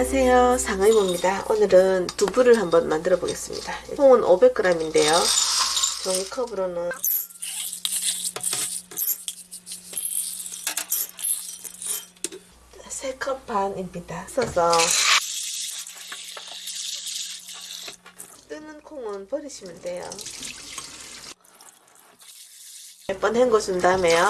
안녕하세요. 상의모입니다. 오늘은 두부를 한번 만들어 보겠습니다. 콩은 500g인데요. 종이컵으로는 세 컵 반입니다. 써서 뜨는 콩은 버리시면 돼요 몇 번 헹궈준 다음에요.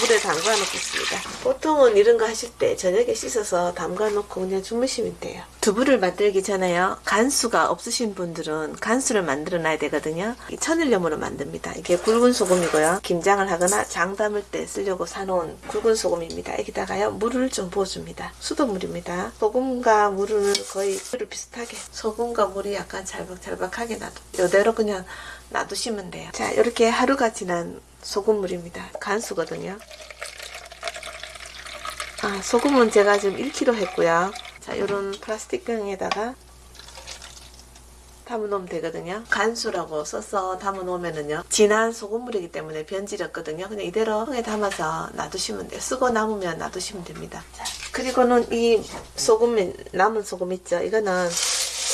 물에 담가 놓겠습니다. 보통은 이런 거 하실 때 저녁에 씻어서 담가 놓고 그냥 주무시면 돼요. 두부를 만들기 전에요. 간수가 없으신 분들은 간수를 만들어 놔야 되거든요. 천일염으로 만듭니다. 이게 굵은 소금이고요. 김장을 하거나 장 담을 때 쓰려고 사놓은 굵은 소금입니다. 여기다가요 물을 좀 부어줍니다. 수돗물입니다. 소금과 물을 거의 비슷하게. 소금과 물이 약간 잘박잘박하게 놔둬 이대로 그냥 놔두시면 돼요 자 이렇게 하루가 지난 소금물입니다. 간수거든요. 아, 소금은 제가 지금 1kg 했고요. 자, 요런 플라스틱 병에다가 담아놓으면 되거든요. 간수라고 써서 담아놓으면은요. 진한 소금물이기 때문에 변질었거든요. 그냥 이대로 통에 담아서 놔두시면 돼요. 쓰고 남으면 놔두시면 됩니다. 자, 그리고는 이 소금, 남은 소금 있죠. 이거는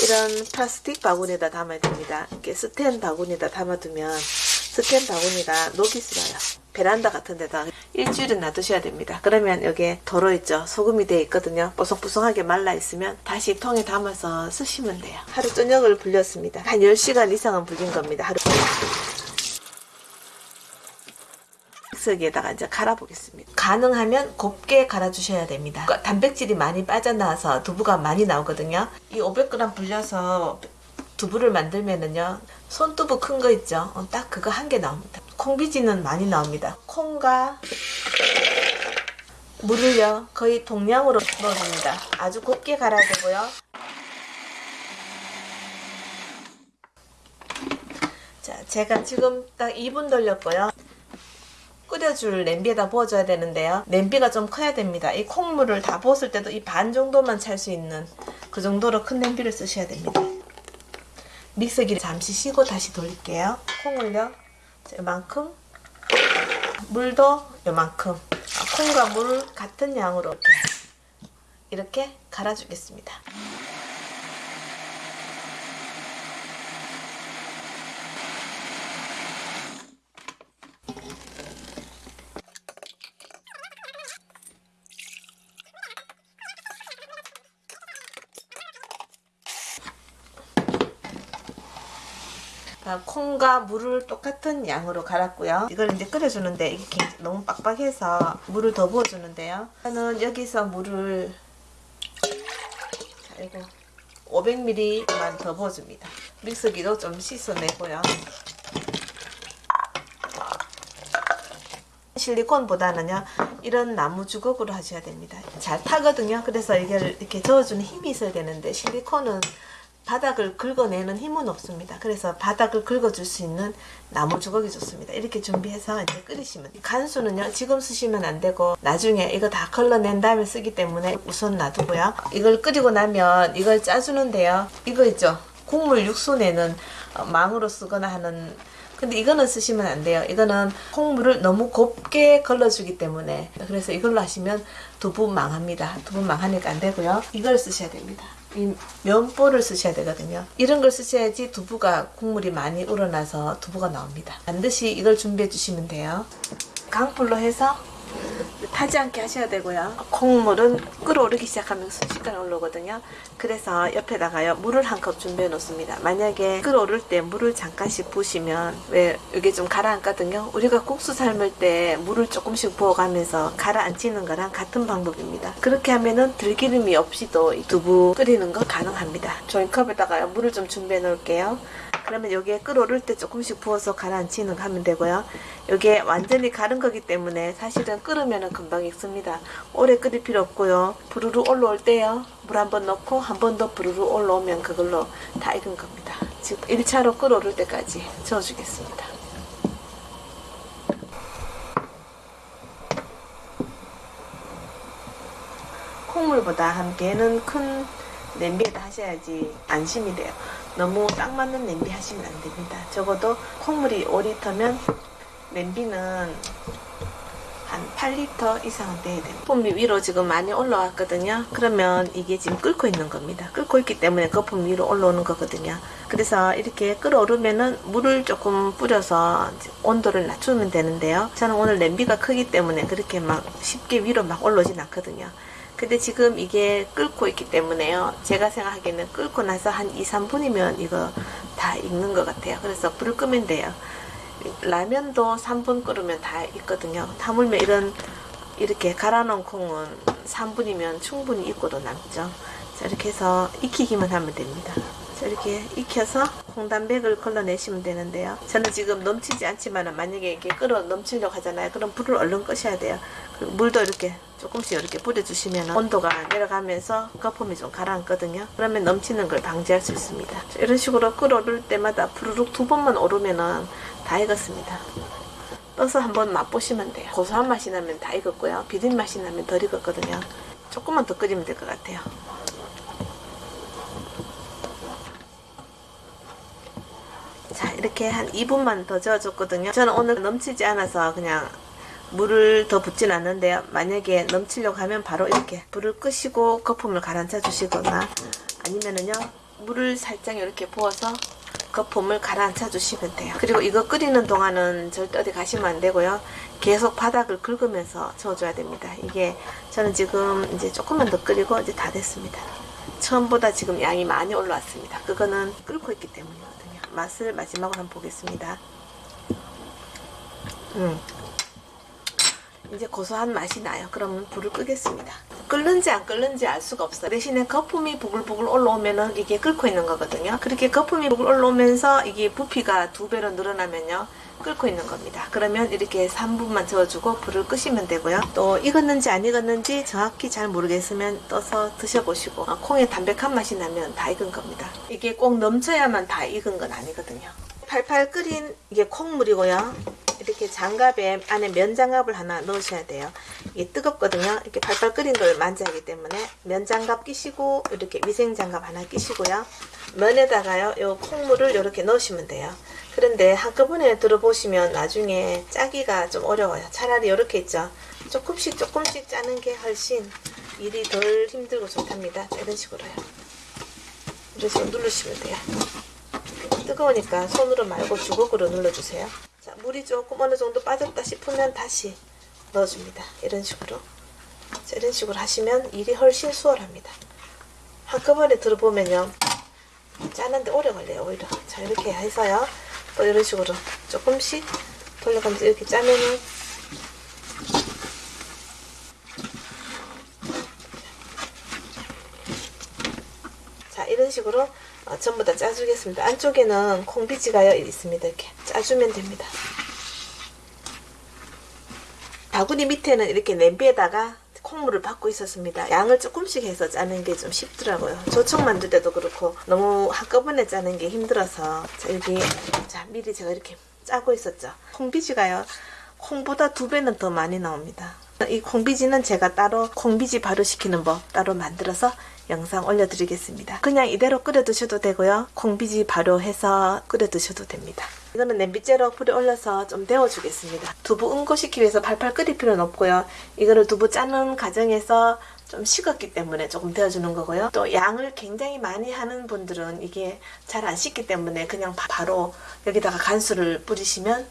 이런 플라스틱 바구니에다 담아야 됩니다. 이렇게 스텐 바구니에다 담아두면 스캔 바구니가 녹이 슬어요. 베란다 같은 데다 일주일은 놔두셔야 됩니다. 그러면 여기에 도로 있죠. 소금이 되어 있거든요. 뽀송뽀송하게 말라 있으면 다시 통에 담아서 쓰시면 돼요. 하루 저녁을 불렸습니다. 한 10시간 이상은 불린 겁니다. 하루 믹서기에다가 이제 갈아보겠습니다. 가능하면 곱게 갈아주셔야 됩니다. 그러니까 단백질이 많이 빠져나와서 두부가 많이 나오거든요. 이 500g 불려서 두부를 만들면은요 손두부 큰 거 있죠 어, 딱 그거 한 개 나옵니다 콩비지는 많이 나옵니다 콩과 물을요 거의 동량으로 넣어줍니다 아주 곱게 갈아야 되고요 자 제가 지금 딱 2분 돌렸고요 끓여줄 냄비에다 부어줘야 되는데요 냄비가 좀 커야 됩니다 이 콩물을 다 부었을 때도 이 반 정도만 찰 수 있는 그 정도로 큰 냄비를 쓰셔야 됩니다 믹서기를 잠시 쉬고 다시 돌릴게요. 콩을요. 이만큼 물도 이만큼 아, 콩과 물 같은 양으로 이렇게 갈아주겠습니다. 콩과 물을 똑같은 양으로 갈았고요. 이걸 이제 끓여주는데 이게 너무 빡빡해서 물을 더 부어주는데요. 저는 여기서 물을 자, 이거 500ml만 더 부어줍니다. 믹서기도 좀 씻어내고요. 실리콘보다는요 이런 나무 주걱으로 하셔야 됩니다 잘 타거든요 그래서 이걸 이렇게 저어주는 힘이 있어야 되는데 실리콘은 바닥을 긁어내는 힘은 없습니다. 그래서 바닥을 긁어줄 수 있는 나무 주걱이 좋습니다. 이렇게 준비해서 이제 끓이시면. 간수는요 지금 쓰시면 안 되고 나중에 이거 다 걸러낸 다음에 쓰기 때문에 우선 놔두고요. 이걸 끓이고 나면 이걸 짜주는데요. 이거 있죠? 국물 육수 내는 어, 망으로 쓰거나 하는 근데 이거는 쓰시면 안 돼요. 이거는 콩물을 너무 곱게 걸러주기 때문에 그래서 이걸로 하시면 두부 망합니다. 두부 망하니까 안 되고요. 이걸 쓰셔야 됩니다. 이 면보를 쓰셔야 되거든요. 이런 걸 쓰셔야지 두부가 국물이 많이 우러나서 두부가 나옵니다. 반드시 이걸 준비해 주시면 돼요. 강불로 해서 타지 않게 하셔야 되고요. 콩물은 끓어오르기 시작하면 순식간에 올라오거든요. 그래서 옆에다가요 물을 한 컵 준비해 놓습니다. 만약에 끓어오를 때 물을 잠깐씩 부으시면 왜 이게 좀 가라앉거든요. 우리가 국수 삶을 때 물을 조금씩 부어가면서 가라앉히는 거랑 같은 방법입니다. 그렇게 하면은 들기름이 없이도 두부 끓이는 거 가능합니다. 종이컵에다가요 물을 좀 준비해 놓을게요. 그러면 여기에 끓어오를 때 조금씩 부어서 가라앉히는 거 하면 되고요. 여기에 완전히 가른 거기 때문에 사실은 끓으면 금방 익습니다. 오래 끓일 필요 없고요. 부르르 올라올 때요. 물 한 번 넣고 한 번 더 부르르 올라오면 그걸로 다 익은 겁니다. 지금 1차로 끓어오를 때까지 저어주겠습니다. 콩물보다 한 개는 큰 냄비에다 하셔야지 안심이 돼요. 너무 딱 맞는 냄비 하시면 안 됩니다. 적어도 콩물이 5리터면 냄비는 한 8리터 이상은 돼야 돼요. 거품이 위로 지금 많이 올라왔거든요. 그러면 이게 지금 끓고 있는 겁니다. 끓고 있기 때문에 거품 위로 올라오는 거거든요. 그래서 이렇게 끓어오르면은 물을 조금 뿌려서 온도를 낮추면 되는데요. 저는 오늘 냄비가 크기 때문에 그렇게 막 쉽게 위로 막 올라오진 않거든요. 근데 지금 이게 끓고 있기 때문에요. 제가 생각하기에는 끓고 나서 한 2, 3분이면 이거 다 익는 것 같아요. 그래서 불을 끄면 돼요. 라면도 3분 끓으면 다 익거든요. 하물며 이런 이렇게 갈아놓은 콩은 3분이면 충분히 익고도 남죠. 자, 이렇게 해서 익히기만 하면 됩니다. 자, 이렇게 익혀서 콩단백을 걸러내시면 되는데요. 저는 지금 넘치지 않지만 만약에 이게 끓어 넘치려고 하잖아요. 그럼 불을 얼른 끄셔야 돼요. 그리고 물도 이렇게 조금씩 이렇게 뿌려주시면 온도가 내려가면서 거품이 좀 가라앉거든요. 그러면 넘치는 걸 방지할 수 있습니다. 자, 이런 식으로 끓어오를 때마다 부르륵 두 번만 오르면 은 다 익었습니다. 떠서 한번 맛보시면 돼요. 고소한 맛이 나면 다 익었고요. 비린 맛이 나면 덜 익었거든요. 조금만 더 끓이면 될 것 같아요. 이렇게 한 2분만 더 저어줬거든요. 저는 오늘 넘치지 않아서 그냥 물을 더 붓진 않는데요. 만약에 넘치려고 하면 바로 이렇게 불을 끄시고 거품을 가라앉혀 주시거나 아니면은요 물을 살짝 이렇게 부어서 거품을 가라앉혀 주시면 돼요. 그리고 이거 끓이는 동안은 절대 어디 가시면 안 되고요. 계속 바닥을 긁으면서 저어줘야 됩니다. 이게 저는 지금 이제 조금만 더 끓이고 이제 다 됐습니다. 처음보다 지금 양이 많이 올라왔습니다. 그거는 끓고 있기 때문이거든요. 맛을 마지막으로 한번 보겠습니다. 음. 이제 고소한 맛이 나요. 그러면 불을 끄겠습니다. 끓는지 안 끓는지 알 수가 없어요. 대신에 거품이 부글부글 올라오면은 이게 끓고 있는 거거든요. 그렇게 거품이 부글 올라오면서 이게 부피가 두 배로 늘어나면요. 끓고 있는 겁니다. 그러면 이렇게 3분만 저어주고 불을 끄시면 되고요. 또 익었는지 안 익었는지 정확히 잘 모르겠으면 떠서 드셔보시고 어, 콩의 담백한 맛이 나면 다 익은 겁니다. 이게 꼭 넘쳐야만 다 익은 건 아니거든요. 팔팔 끓인 이게 콩물이고요. 이렇게 장갑에 안에 면장갑을 하나 넣으셔야 돼요. 이게 뜨겁거든요. 이렇게 팔팔 끓인 걸 만져야 하기 때문에 면장갑 끼시고 이렇게 위생장갑 하나 끼시고요. 면에다가요. 요 콩물을 이렇게 넣으시면 돼요. 그런데 한꺼번에 들어보시면 나중에 짜기가 좀 어려워요. 차라리 이렇게 있죠. 조금씩 조금씩 짜는 게 훨씬 일이 덜 힘들고 좋답니다. 자, 이런 식으로요. 식으로 누르시면 돼요. 뜨거우니까 손으로 말고 주걱으로 눌러주세요. 자, 물이 조금 어느 정도 빠졌다 싶으면 다시 넣어줍니다. 이런 식으로. 자, 이런 식으로 하시면 일이 훨씬 수월합니다. 한꺼번에 들어보면요. 짜는데 오래 걸려요, 오히려. 자, 이렇게 해서요. 또 이런 식으로 조금씩 돌려가면서 이렇게 짜면은 자, 이런 식으로 어, 전부 다 짜주겠습니다. 안쪽에는 콩비지가 있습니다. 이렇게 짜주면 됩니다. 바구니 밑에는 이렇게 냄비에다가 콩물을 받고 있었습니다. 양을 조금씩 해서 짜는 게 좀 쉽더라고요. 조청 만들 때도 그렇고 너무 한꺼번에 짜는 게 힘들어서 자, 여기 자 미리 제가 이렇게 짜고 있었죠. 콩비지가요. 콩보다 두 배는 더 많이 나옵니다. 이 콩비지는 제가 따로 콩비지 발효시키는 법 따로 만들어서 영상 올려드리겠습니다. 그냥 이대로 끓여 드셔도 되고요. 콩비지 발효해서 끓여 드셔도 됩니다. 이거는 냄비째로 불에 올려서 좀 데워주겠습니다. 두부 응고시키기 위해서 팔팔 끓일 필요는 없고요. 이거를 두부 짜는 과정에서 좀 식었기 때문에 조금 데워주는 거고요. 또 양을 굉장히 많이 하는 분들은 이게 잘 안 식기 때문에 그냥 바로 여기다가 간수를 뿌리시면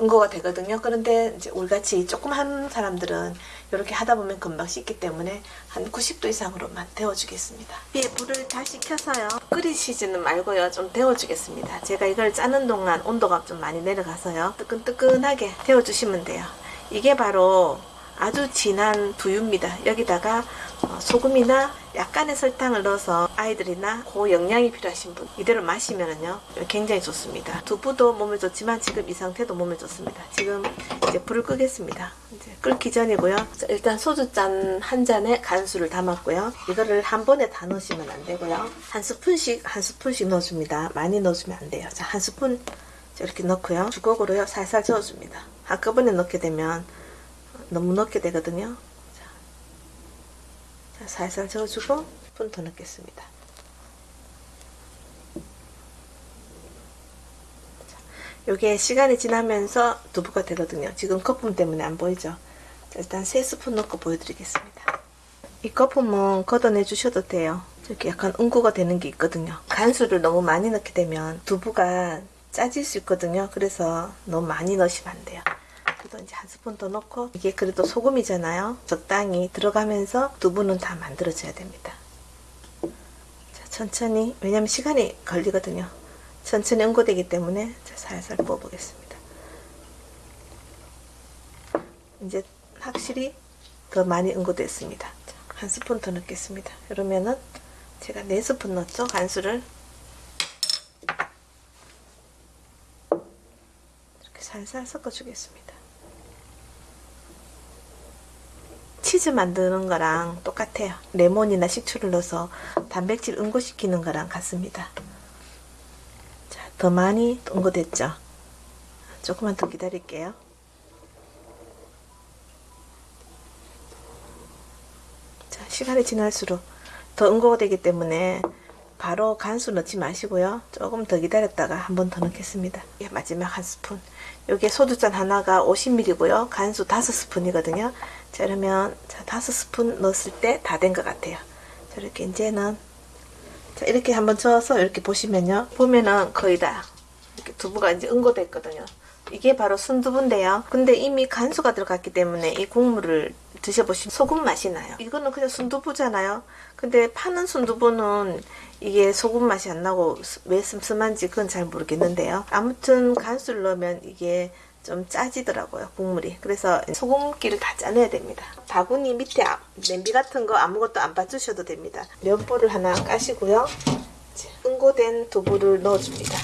응고가 되거든요. 그런데 이제 우리같이 조금 한 사람들은 이렇게 하다 보면 금방 식기 때문에 한 90도 이상으로만 데워주겠습니다. 위에 불을 다시 켜서요. 끓이시지는 말고요. 좀 데워주겠습니다. 제가 이걸 짜는 동안 온도가 좀 많이 내려가서요. 뜨끈뜨끈하게 데워주시면 돼요. 이게 바로 아주 진한 두유입니다. 여기다가 어, 소금이나 약간의 설탕을 넣어서 아이들이나 고영양이 필요하신 분 이대로 마시면은요 굉장히 좋습니다. 두부도 몸에 좋지만 지금 이 상태도 몸에 좋습니다. 지금 이제 불을 끄겠습니다. 이제 끓기 전이고요. 자, 일단 소주잔 한 잔에 간수를 담았고요. 이거를 한 번에 다 넣으시면 안 되고요. 한 스푼씩 한 스푼씩 넣어줍니다. 많이 넣어주면 안 돼요. 자, 한 스푼 이렇게 넣고요. 주걱으로요 살살 저어줍니다. 한꺼번에 넣게 되면 너무 넣게 되거든요. 살살 저어주고 푼더 넣겠습니다. 요게 시간이 지나면서 두부가 되거든요. 지금 거품 때문에 안 보이죠? 자, 일단 3스푼 넣고 보여드리겠습니다. 이 거품은 걷어내 주셔도 돼요. 이렇게 약간 응고가 되는 게 있거든요. 간수를 너무 많이 넣게 되면 두부가 짜질 수 있거든요. 그래서 너무 많이 넣으시면 안 돼요. 이제 한 스푼 더 넣고 이게 그래도 소금이잖아요. 적당히 들어가면서 두부는 다 만들어져야 됩니다. 자, 천천히 왜냐면 시간이 걸리거든요. 천천히 응고되기 때문에 자, 살살 부어보겠습니다. 이제 확실히 더 많이 응고됐습니다. 자, 한 스푼 더 넣겠습니다. 그러면은 제가 네 스푼 넣었죠 간수를 살살 섞어주겠습니다. 치즈 만드는 거랑 똑같아요. 레몬이나 식초를 넣어서 단백질 응고시키는 거랑 같습니다. 자, 더 많이 응고됐죠? 조금만 더 기다릴게요. 자, 시간이 지날수록 더 응고가 되기 때문에 바로 간수 넣지 마시고요. 조금 더 기다렸다가 한 번 더 넣겠습니다. 예, 마지막 한 스푼. 요게 소주잔 하나가 50ml고요. 간수 5스푼이거든요. 자, 그러면 자, 5스푼 넣었을 때 다 된 것 같아요. 자, 이렇게 이제는 자, 이렇게 한번 저어서 이렇게 보시면요. 보면은 거의 다 이렇게 두부가 이제 응고됐거든요. 이게 바로 순두부인데요. 근데 이미 간수가 들어갔기 때문에 이 국물을 드셔보시면 소금 맛이 나요. 이거는 그냥 순두부잖아요. 근데 파는 순두부는 이게 소금 맛이 안 나고 왜 슴슴한지 그건 잘 모르겠는데요. 아무튼 간수를 넣으면 이게 좀 짜지더라고요 국물이. 그래서 소금기를 다 짜내야 됩니다. 바구니 밑에 아- 냄비 같은 거 아무것도 안 받으셔도 됩니다. 면보를 하나 까시고요. 응고된 두부를 넣어줍니다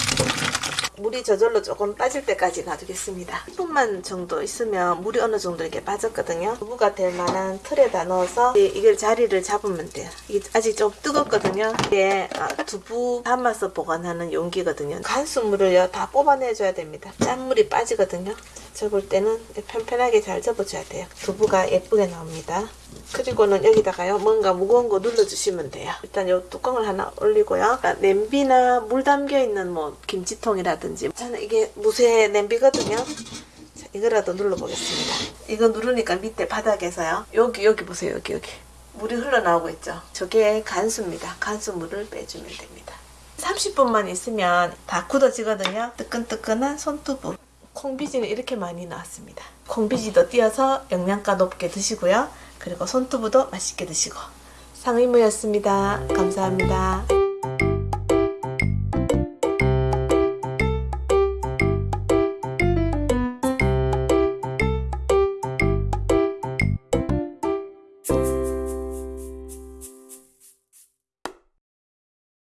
물이 저절로 조금 빠질 때까지 놔두겠습니다. 10분만 정도 있으면 물이 어느 정도 이렇게 빠졌거든요. 두부가 될 만한 틀에다 넣어서 이- 이걸 자리를 잡으면 돼요. 이게 아직 좀 뜨겁거든요. 이게 아, 두부 담아서 보관하는 용기거든요. 간수물을요 다 뽑아내줘야 됩니다. 짠물이 빠지거든요. 접을 때는 편편하게 잘 접어줘야 돼요. 두부가 예쁘게 나옵니다 그리고는 여기다가요 뭔가 무거운 거 눌러주시면 돼요. 일단 요 뚜껑을 하나 올리고요. 그러니까 냄비나 물 담겨 있는 뭐 김치통이라든지. 저는 이게 무쇠 냄비거든요. 자, 이거라도 눌러보겠습니다. 이거 누르니까 밑에 바닥에서요. 여기 여기 보세요. 여기 여기. 물이 흘러나오고 있죠? 저게 간수입니다. 간수물을 빼주면 됩니다. 30분만 있으면 다 굳어지거든요. 뜨끈뜨끈한 손두부. 콩비지는 이렇게 많이 나왔습니다. 콩비지도 띄어서 영양가 높게 드시고요 그리고 손두부도 맛있게 드시고. 상의무였습니다. 감사합니다